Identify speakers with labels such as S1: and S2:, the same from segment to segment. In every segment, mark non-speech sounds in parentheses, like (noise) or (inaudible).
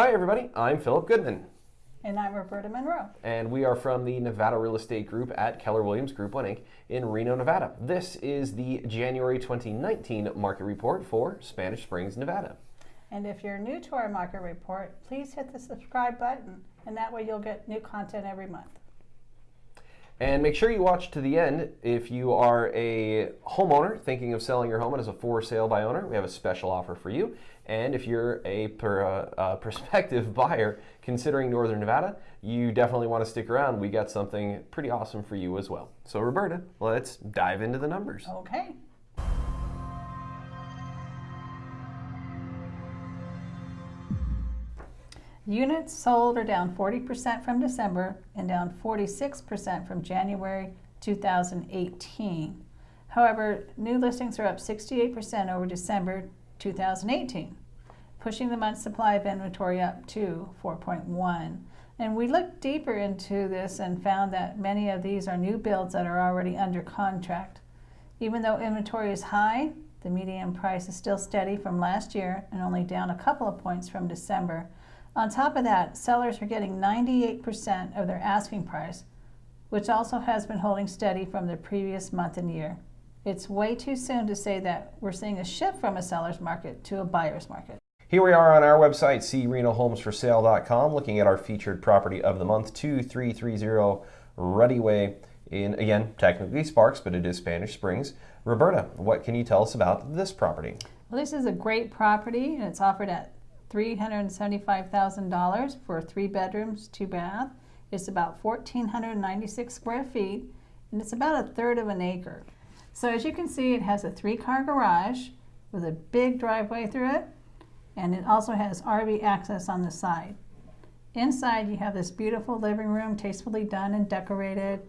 S1: Hi, everybody. I'm Philip Goodman.
S2: And I'm Roberta Monroe.
S1: And we are from the Nevada Real Estate Group at Keller Williams Group 1 Inc. in Reno, Nevada. This is the January 2019 market report for Spanish Springs, Nevada.
S2: And if you're new to our market report, please hit the subscribe button, and that way you'll get new content every month.
S1: And make sure you watch to the end if you are a homeowner thinking of selling your home and as a for sale by owner. We have a special offer for you. And if you're a per, uh, uh, (laughs) prospective buyer considering Northern Nevada, you definitely want to stick around. We got something pretty awesome for you as well. So, Roberta, let's dive into the numbers.
S2: Okay. Units sold are down 40% from December and down 46% from January 2018. However, new listings are up 68% over December 2018, pushing the month's supply of inventory up to 4.1. And we looked deeper into this and found that many of these are new builds that are already under contract. Even though inventory is high, the median price is still steady from last year and only down a couple of points from December. On top of that, sellers are getting 98% of their asking price, which also has been holding steady from the previous month and year. It's way too soon to say that we're seeing a shift from a seller's market to a buyer's market.
S1: Here we are on our website, crenohomesforsale.com, looking at our featured property of the month, 2330 Ruddy Way in, again, technically Sparks, but it is Spanish Springs. Roberta, what can you tell us about this property?
S2: Well, this is a great property, and it's offered at $375,000 for three bedrooms, two bath. It's about 1,496 square feet, and it's about a third of an acre. So as you can see, it has a three-car garage with a big driveway through it, and it also has RV access on the side. Inside, you have this beautiful living room, tastefully done and decorated.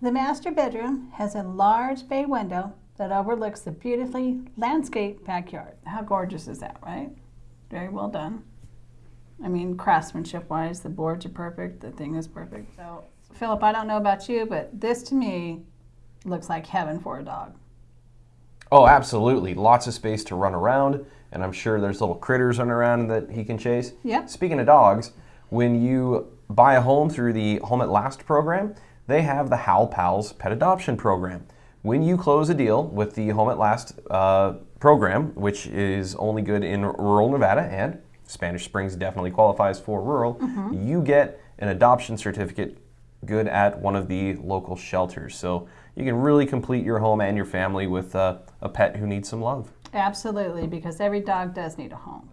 S2: The master bedroom has a large bay window that overlooks the beautifully landscaped backyard. How gorgeous is that, right? Very well done. I mean, craftsmanship wise, the boards are perfect, the thing is perfect. So, Philip, I don't know about you, but this to me looks like heaven for a dog.
S1: Oh, absolutely. Lots of space to run around, and I'm sure there's little critters running around that he can chase.
S2: Yep.
S1: Speaking of dogs, when you buy a home through the Home at Last program, they have the Hal Pals Pet Adoption Program. When you close a deal with the Home at Last uh, program, which is only good in rural Nevada and Spanish Springs definitely qualifies for rural, mm-hmm. you get an adoption certificate good at one of the local shelters. So you can really complete your home and your family with uh, a pet who needs some love.
S2: Absolutely, because every dog does need a home.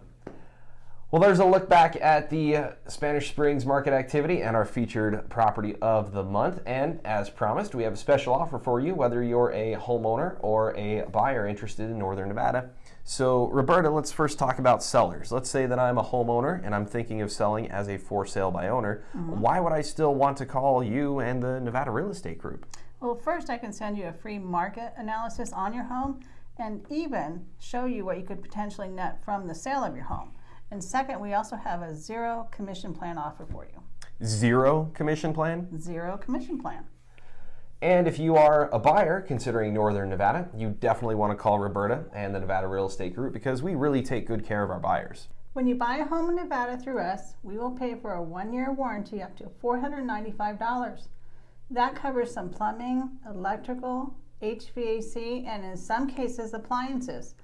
S1: Well, there's a look back at the Spanish Springs market activity and our featured property of the month. And as promised, we have a special offer for you, whether you're a homeowner or a buyer interested in Northern Nevada. So, Roberta, let's first talk about sellers. Let's say that I'm a homeowner and I'm thinking of selling as a for sale by owner. Mm-hmm. Why would I still want to call you and the Nevada Real Estate Group?
S2: Well, first, I can send you a free market analysis on your home and even show you what you could potentially net from the sale of your home. And second, we also have a zero commission plan offer for you.
S1: Zero commission plan?
S2: Zero commission plan.
S1: And if you are a buyer considering Northern Nevada, you definitely want to call Roberta and the Nevada Real Estate Group because we really take good care of our buyers.
S2: When you buy a home in Nevada through us, we will pay for a one year warranty up to $495. That covers some plumbing, electrical, HVAC, and in some cases, appliances.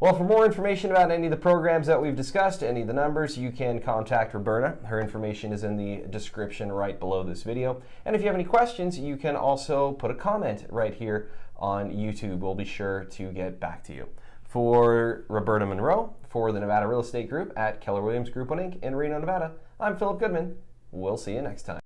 S1: Well, for more information about any of the programs that we've discussed, any of the numbers, you can contact Roberta. Her information is in the description right below this video. And if you have any questions, you can also put a comment right here on YouTube. We'll be sure to get back to you. For Roberta Monroe, for the Nevada Real Estate Group at Keller Williams Group 1 Inc. in Reno, Nevada, I'm Philip Goodman. We'll see you next time.